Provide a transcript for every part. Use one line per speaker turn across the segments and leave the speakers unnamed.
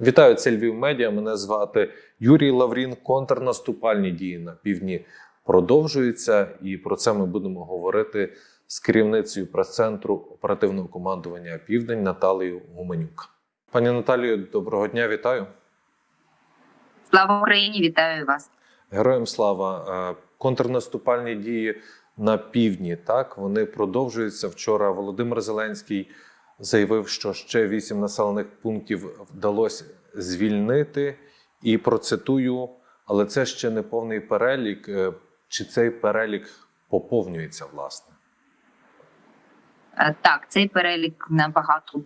Вітаю, це Львів Медіа. Мене звати Юрій Лаврін. Контрнаступальні дії на півдні продовжуються, і про це ми будемо говорити з керівницею прес-центру оперативного командування Південь Наталією Гуменюк. Пані Наталію, доброго дня, вітаю.
Слава Україні! Вітаю вас.
Героям слава. Е, Контрнаступальні дії на півдні. Так вони продовжуються. Вчора Володимир Зеленський заявив, що ще вісім населених пунктів вдалося звільнити. І процитую, але це ще не повний перелік. Е, Чи цей перелік поповнюється власне?
Е, Так, цей перелік набагато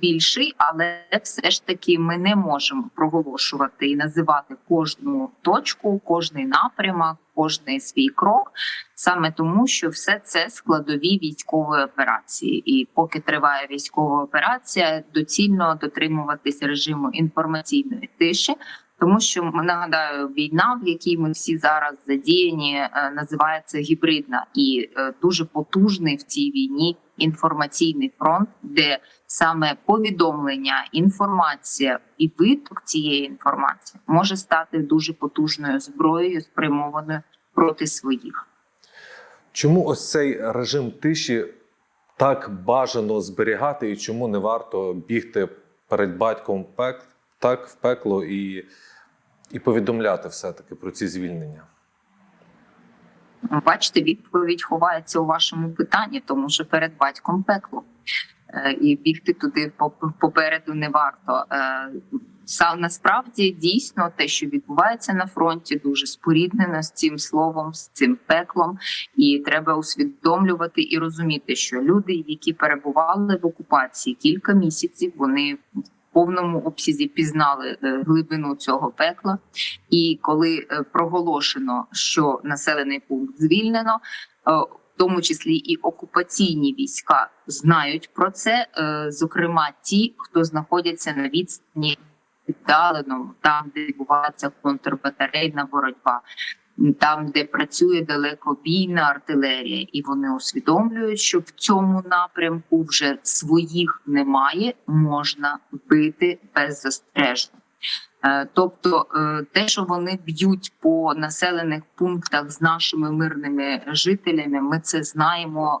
більший, але все ж таки ми не можемо проголошувати і називати кожну точку, кожний напрямок, кожний свій крок, саме тому, що все це складові військової операції. І поки триває військова операція, доцільно дотримуватися режиму інформаційної тиші. Тому що нагадаю, війна, в якій ми всі зараз задіяні, е, називається гібридна, і е, дуже потужний в цій війні інформаційний фронт, де саме повідомлення, інформація і виток цієї інформації може стати дуже потужною зброєю, спрямованою проти своїх.
Чому ось цей режим тиші так бажано зберігати, і чому не варто бігти перед батьком пек, так в пекло і, і повідомляти все-таки про ці звільнення?
Бачите, відповідь ховається у вашому питанні, тому що перед батьком пекло. Е, І бігти туди поп- попереду не варто. Е, Сам насправді дійсно те, що відбувається на фронті, дуже споріднено з цим словом, з цим пеклом, і треба усвідомлювати і розуміти, що люди, які перебували в окупації кілька місяців, вони повному обсязі пізнали е, глибину цього пекла. І коли е, проголошено, що населений пункт звільнено, е, в тому числі і окупаційні війська знають про це, зокрема ті, хто знаходяться на відстані віддаленому, там, де відбувається контрбатарейна боротьба. Там, де працює далекобійна артилерія, і вони усвідомлюють, що в цьому напрямку вже своїх немає, можна бити беззастережно. Е, Тобто, е, те, що вони б'ють по населених пунктах з нашими мирними жителями, ми це знаємо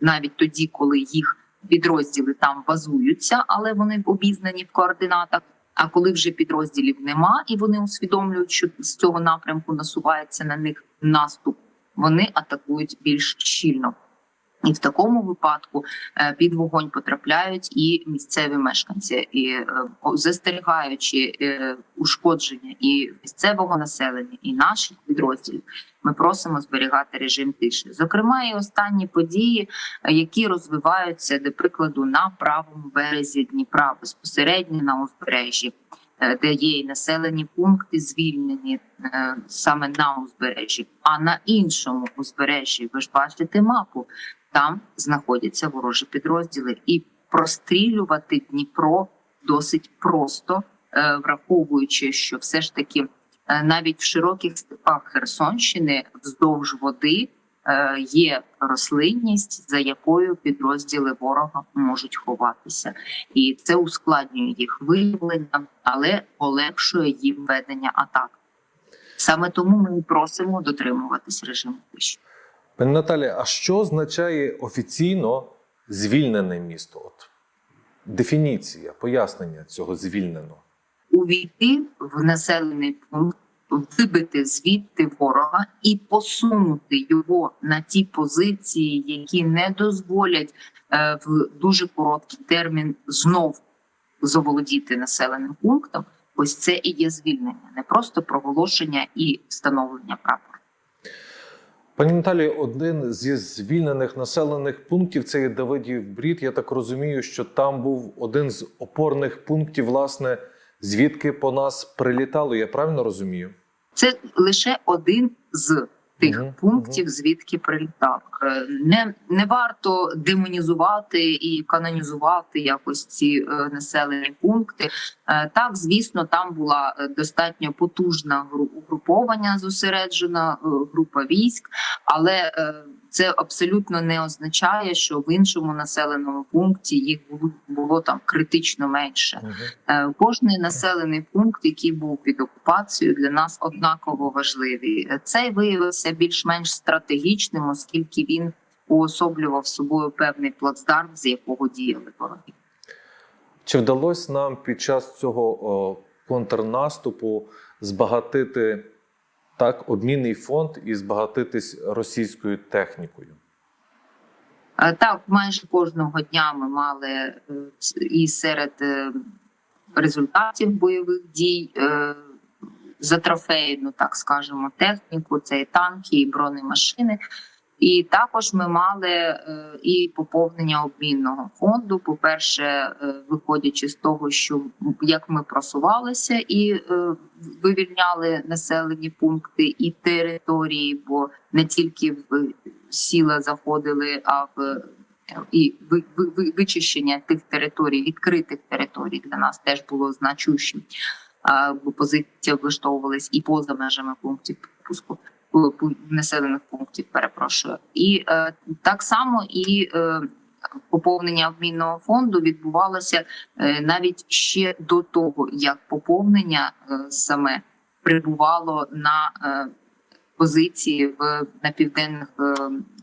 навіть тоді, коли їх підрозділи там базуються, але вони обізнані в координатах. А коли вже підрозділів нема, і вони усвідомлюють, що з цього напрямку насувається на них наступ, вони атакують більш щільно. І в такому випадку е, під вогонь потрапляють і місцеві мешканці, і е, застерігаючи е, ушкодження і місцевого населення, і наших підрозділів, ми просимо зберігати режим тиші. Зокрема, і останні події, які розвиваються, до прикладу, на правому березі Дніпра, безпосередньо на узбережжі, де є і населені пункти звільнені саме на узбережжі, а на іншому узбережжі, ви ж бачите мапу там знаходяться ворожі підрозділи, і прострілювати Дніпро досить просто, е, враховуючи, що все ж таки е, навіть в широких степах Херсонщини вздовж води е, є рослинність, за якою підрозділи ворога можуть ховатися, і це ускладнює їх виявлення, але полегшує їм ведення атак. Саме тому ми просимо дотримуватись режиму тиші.
Пані Наталі, а що означає офіційно звільнене місто? От дефініція, пояснення цього звільнено.
увійти в населений пункт, вибити звідти ворога і посунути його на ті позиції, які не дозволять е, в дуже короткий термін знов заволодіти населеним пунктом. Ось це і є звільнення, не просто проголошення і встановлення прапора.
Пані Наталі, один зі звільнених населених пунктів це є Давидів Брід. Я так розумію, що там був один з опорних пунктів, власне, звідки по нас прилітало. Я правильно розумію?
Це лише один з тих пунктів, звідки прилітав. Е, Не, не варто демонізувати і канонізувати якось ці е, населені пункти. Е, так, звісно, там була достатньо потужна гру- угруповання, зосереджена група військ, але це абсолютно не означає, що в іншому населеному пункті їх було, було там критично менше. Е, Кожний населений пункт, який був під окупацією, для нас однаково важливий. Е, Цей виявився більш-менш стратегічним, оскільки він уособлював собою певний плацдарм, з якого діяли вороги.
Чи вдалося нам під час цього о, контрнаступу збагатити так обмінний фонд і збагатитись російською технікою?
Е, Так, майже кожного дня ми мали е, і серед е, результатів бойових дій за трофейну, так скажемо, техніку, це і танки, і бронемашини. І також ми мали е, і поповнення обмінного фонду. По-перше, е, виходячи з того, що як ми просувалися і е, вивільняли населені пункти і території, бо не тільки в сіла заходили, а в і ви- ви- ви- вичищення тих територій, відкритих територій для нас теж було значущим. Бо позиції облаштовувались і поза межами пунктів пропуску населених пунктів. Перепрошую, і е, так само і е, поповнення обмінного фонду відбувалося е, навіть ще до того, як поповнення е, саме прибувало на е, позиції в на південних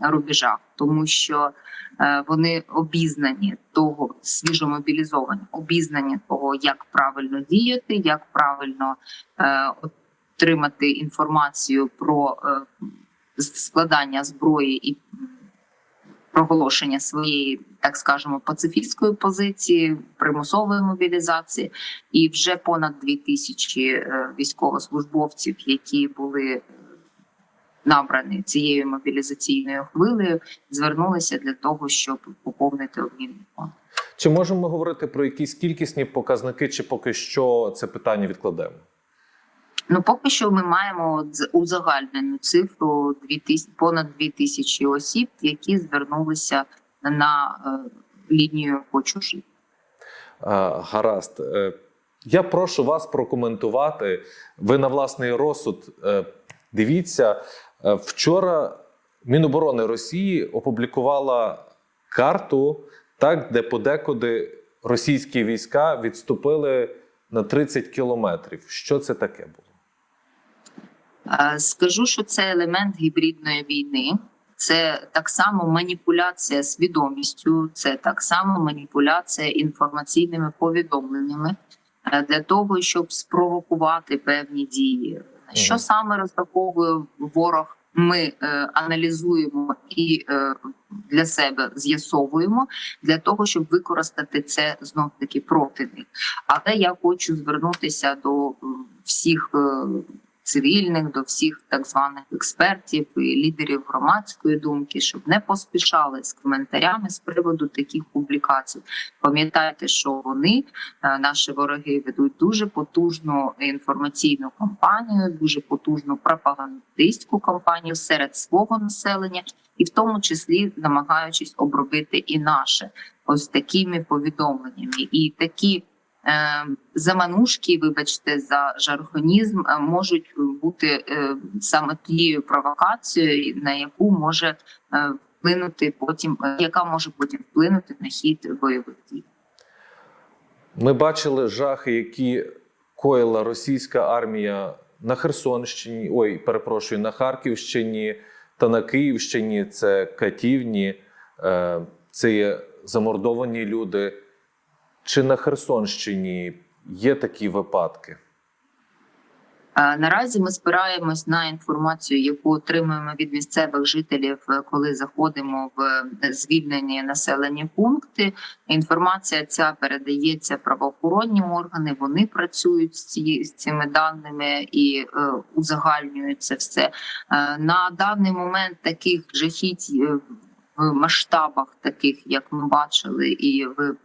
рубежах, тому що вони обізнані того, свіжо мобілізовані, обізнані того, як правильно діяти, як правильно отримати інформацію про е, складання зброї і проголошення своєї, так скажемо, пацифістської позиції, примусової мобілізації, і вже понад дві тисячі е, військовослужбовців, які були е, набрані цією мобілізаційною хвилею, звернулися для того, щоб поповнити обмінний фонд.
Чи можемо говорити про якісь кількісні показники, чи поки що це питання відкладемо?
Ну, поки що ми маємо узагальнену цифру 2000, понад 2 тисячі осіб, які звернулися на е, лінію «Хочу жити».
Гаразд. Е, Я прошу вас прокоментувати. Ви на власний розсуд е, дивіться. Вчора Міноборони Росії опублікувала карту, так, де подекуди російські війська відступили на 30 кілометрів. Що це таке було?
Е, Скажу, що це елемент гібридної війни. Це так само маніпуляція свідомістю, це так само маніпуляція інформаційними повідомленнями е, для того, щоб спровокувати певні дії. Що саме розраховує ворог? Ми е, аналізуємо і е, для себе з'ясовуємо для того, щоб використати це знов таки проти них. Але я хочу звернутися до всіх е, цивільних, до всіх так званих експертів і лідерів громадської думки, щоб не поспішали з коментарями з приводу таких публікацій. Пам'ятайте, що вони, е, наші вороги, ведуть дуже потужну інформаційну кампанію, дуже потужну пропагандистську кампанію серед свого населення, і в тому числі намагаючись обробити і наше ось такими повідомленнями, і такі. Е, Заманушки, вибачте, за жаргонізм е, можуть бути е, саме тією провокацією, на яку може вплинути потім, яка може потім вплинути на хід бойових дій.
Ми бачили жахи, які коїла російська армія на Херсонщині, ой, перепрошую, на Харківщині та на Київщині. Це катівні, це є замордовані люди. Чи на Херсонщині є такі випадки?
Наразі ми спираємось на інформацію, яку отримуємо від місцевих жителів, е, коли заходимо в е, звільнені населені пункти. Інформація ця передається правоохоронні органи. Вони працюють з, цими даними і е, узагальнюють це все. На даний момент таких жахіть в масштабах, таких як ми бачили, і в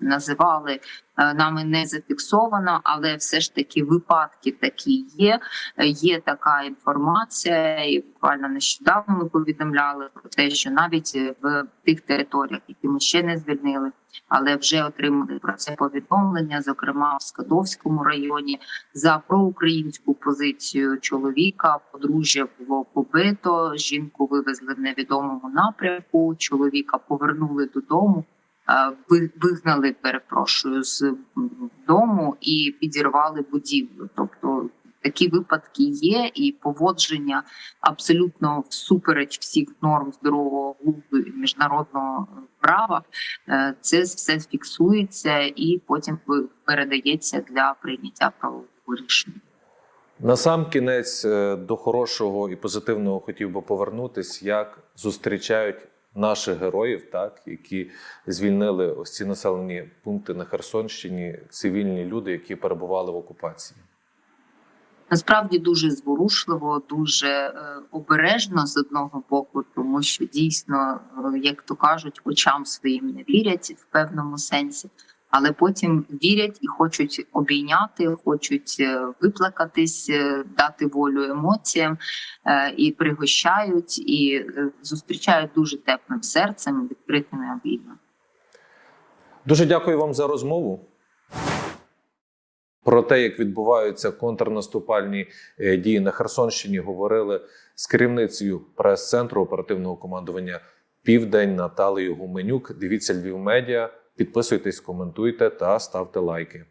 називали, е, нами не зафіксовано, але все ж таки випадки такі є. Е, Є така інформація, і буквально нещодавно ми повідомляли про те, що навіть е, в тих територіях, які ми ще не звільнили, але вже отримали про це повідомлення, зокрема в Скадовському районі, за проукраїнську позицію чоловіка. Подружжя було побито. Жінку вивезли в невідомому напрямку. Чоловіка повернули додому. Е, ви- Вигнали, перепрошую, з дому і підірвали будівлю. Тобто такі випадки є, і поводження абсолютно всупереч всіх норм здорового глузду і міжнародного права. Е, Це все фіксується і потім передається для прийняття правового рішення.
На сам кінець е, до хорошого і позитивного хотів би повернутись, як зустрічають наших героїв, так які звільнили ось ці населені пункти на Херсонщині, цивільні люди, які перебували в окупації.
Насправді дуже зворушливо, дуже е, обережно з одного боку, тому що дійсно, е, як то кажуть, очам своїм не вірять в певному сенсі, але потім вірять і хочуть обійняти, хочуть е, виплакатись, е, дати волю емоціям е, і пригощають, і зустрічають дуже теплим серцем, відкритими обіймами.
Дуже дякую вам за розмову. Про те, як відбуваються контрнаступальні дії на Херсонщині, говорили з керівницею прес-центру оперативного командування Південь Наталією Гуменюк. Дивіться Львів Медіа, підписуйтесь, коментуйте та ставте лайки.